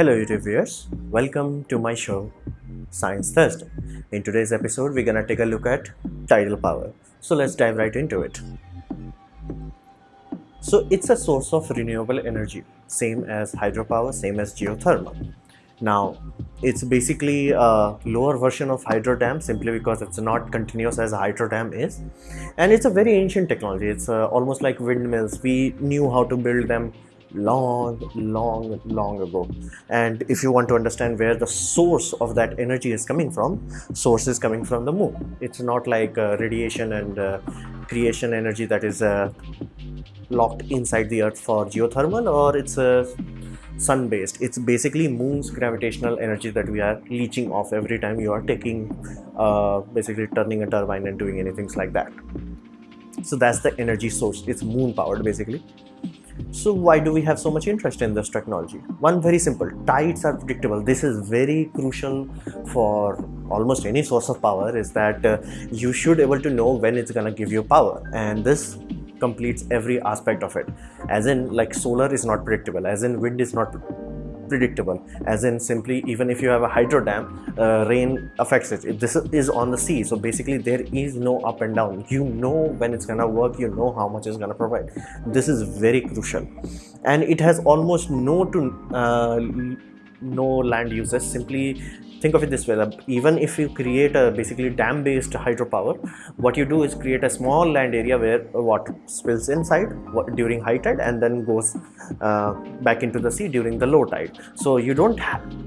Hello YouTube viewers, welcome to my show Science Thursday. In today's episode we're gonna take a look at tidal power. So let's dive right into it. So it's a source of renewable energy, same as hydropower, same as geothermal. Now it's basically a lower version of hydro dam simply because it's not continuous as a hydro dam is and it's a very ancient technology it's uh, almost like windmills we knew how to build them long long long ago. And if you want to understand where the source of that energy is coming from source is coming from the moon. It's not like uh, radiation and uh, creation energy that is uh, locked inside the earth for geothermal or it's a sun based it's basically moon's gravitational energy that we are leeching off every time you are taking uh, basically turning a turbine and doing anything like that. So that's the energy source. It's moon powered basically so why do we have so much interest in this technology? One very simple. Tides are predictable. This is very crucial for almost any source of power is that uh, you should able to know when it's gonna give you power and this completes every aspect of it. As in like solar is not predictable. As in wind is not predictable as in simply even if you have a hydro dam uh, rain affects it. This is on the sea so basically there is no up and down. You know when it's gonna work you know how much it's gonna provide. This is very crucial. And it has almost no to uh, no land uses. Simply think of it this way even if you create a basically dam based hydropower what you do is create a small land area where water spills inside during high tide and then goes uh, back into the sea during the low tide. So you don't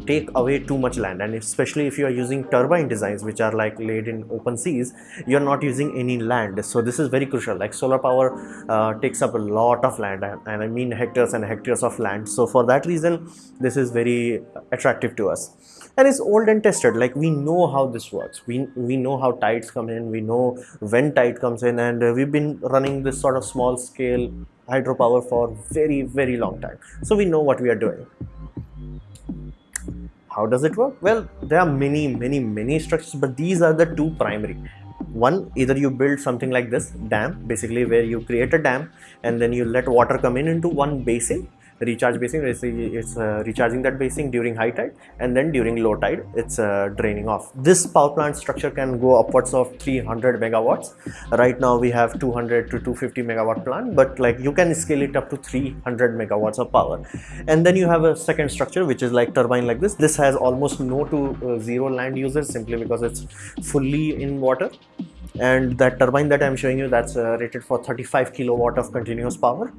take away too much land. And especially if you are using turbine designs which are like laid in open seas you're not using any land. So this is very crucial. Like solar power uh, takes up a lot of land and, and i mean hectares and hectares of land. So for that reason this is very attractive to us. And it's old and tested. Like we know how this works. We we know how tides come in. We know when tide comes in. And uh, we've been running this sort of small scale hydropower for very very long time. So we know what we are doing. How does it work? Well there are many many many structures but these are the two primary. One either you build something like this dam basically where you create a dam and then you let water come in into one basin recharge basin it's, uh, recharging that basin during high tide and then during low tide it's uh, draining off. This power plant structure can go upwards of 300 megawatts. Right now we have 200 to 250 megawatt plant but like you can scale it up to 300 megawatts of power. And then you have a second structure which is like turbine like this. This has almost no to uh, zero land users simply because it's fully in water. And that turbine that i'm showing you that's uh, rated for 35 kilowatt of continuous power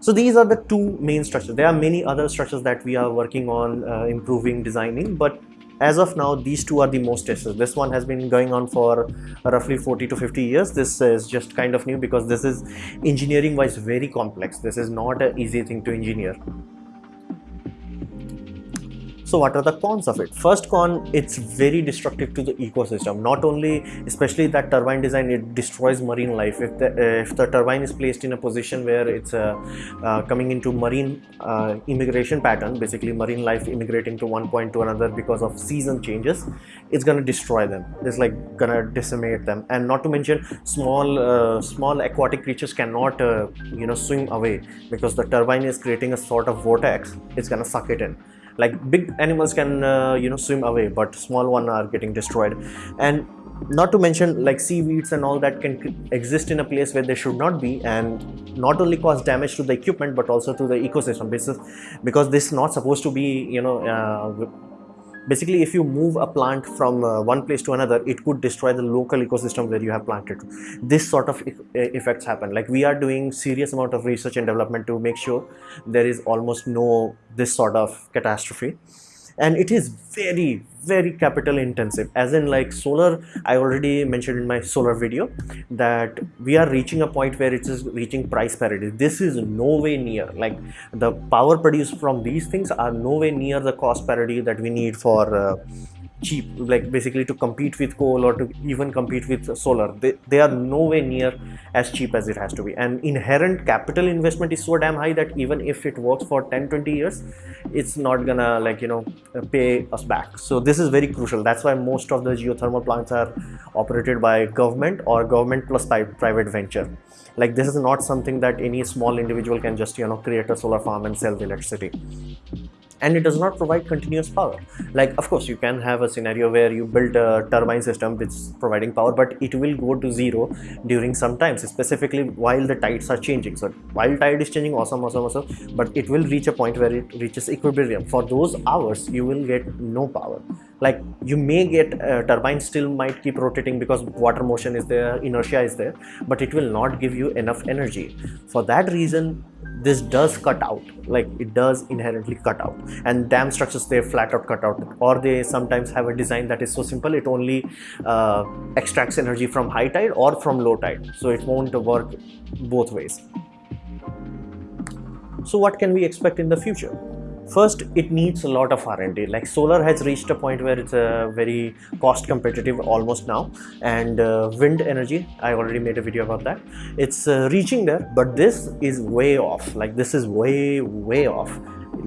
so these are the two main structures. There are many other structures that we are working on uh, improving, designing, but as of now, these two are the most tested. This one has been going on for roughly 40 to 50 years. This is just kind of new because this is engineering wise very complex. This is not an easy thing to engineer. So what are the cons of it? First con, it's very destructive to the ecosystem. Not only, especially that turbine design, it destroys marine life. If the, uh, if the turbine is placed in a position where it's uh, uh, coming into marine uh, immigration pattern, basically marine life immigrating to one point to another because of season changes, it's gonna destroy them. It's like gonna decimate them. And not to mention, small uh, small aquatic creatures cannot uh, you know swim away because the turbine is creating a sort of vortex. It's gonna suck it in like big animals can uh, you know swim away but small one are getting destroyed. And not to mention like seaweeds and all that can exist in a place where they should not be and not only cause damage to the equipment but also to the ecosystem. Because because this is not supposed to be you know uh, basically if you move a plant from uh, one place to another it could destroy the local ecosystem where you have planted. This sort of e effects happen. Like we are doing serious amount of research and development to make sure there is almost no this sort of catastrophe and it is very very capital intensive. As in like solar i already mentioned in my solar video that we are reaching a point where it is reaching price parity. This is no way near like the power produced from these things are no way near the cost parity that we need for uh, cheap like basically to compete with coal or to even compete with solar. They, they are nowhere near as cheap as it has to be. And inherent capital investment is so damn high that even if it works for 10 20 years it's not gonna like you know pay us back. So this is very crucial. That's why most of the geothermal plants are operated by government or government plus private venture. Like this is not something that any small individual can just you know create a solar farm and sell the electricity and it does not provide continuous power. Like of course you can have a scenario where you build a turbine system which is providing power but it will go to zero during some times specifically while the tides are changing. So while tide is changing awesome awesome awesome but it will reach a point where it reaches equilibrium. For those hours you will get no power. Like you may get uh, turbine still might keep rotating because water motion is there inertia is there but it will not give you enough energy. For that reason this does cut out like it does inherently cut out. And dam structures they flat out cut out. Or they sometimes have a design that is so simple it only uh, extracts energy from high tide or from low tide. So it won't work both ways. So what can we expect in the future first it needs a lot of r&d like solar has reached a point where it's a uh, very cost competitive almost now. And uh, wind energy i already made a video about that. It's uh, reaching there but this is way off. Like this is way way off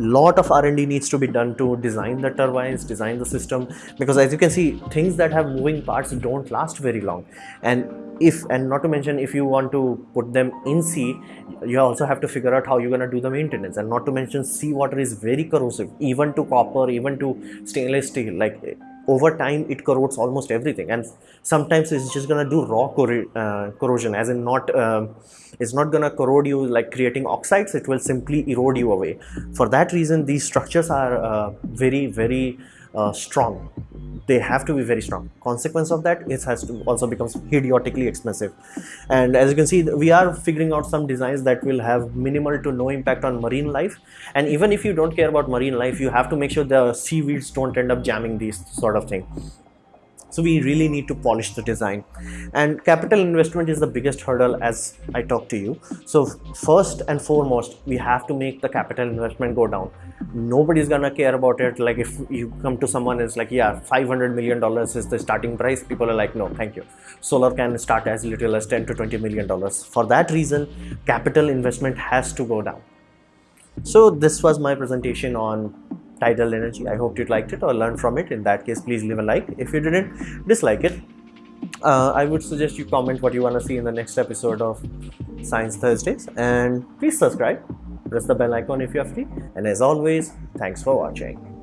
lot of r&d needs to be done to design the turbines design the system because as you can see things that have moving parts don't last very long. And if and not to mention if you want to put them in sea you also have to figure out how you're going to do the maintenance. And not to mention sea water is very corrosive even to copper even to stainless steel like over time it corrodes almost everything. And sometimes it's just gonna do raw uh, corrosion as in not uh, it's not gonna corrode you like creating oxides it will simply erode you away. For that reason these structures are uh, very very uh, strong. They have to be very strong. Consequence of that it has to also becomes idiotically expensive. And as you can see we are figuring out some designs that will have minimal to no impact on marine life. And even if you don't care about marine life you have to make sure the seaweeds don't end up jamming these sort of thing so we really need to polish the design. And capital investment is the biggest hurdle as i talk to you. So first and foremost we have to make the capital investment go down. Nobody's gonna care about it. Like if you come to someone it's like yeah 500 million dollars is the starting price people are like no thank you. Solar can start as little as 10 to 20 million dollars. For that reason capital investment has to go down. So this was my presentation on tidal energy. I hope you liked it or learned from it. In that case please leave a like. If you didn't dislike it. Uh, i would suggest you comment what you want to see in the next episode of science thursdays. And please subscribe. Press the bell icon if you're free. And as always thanks for watching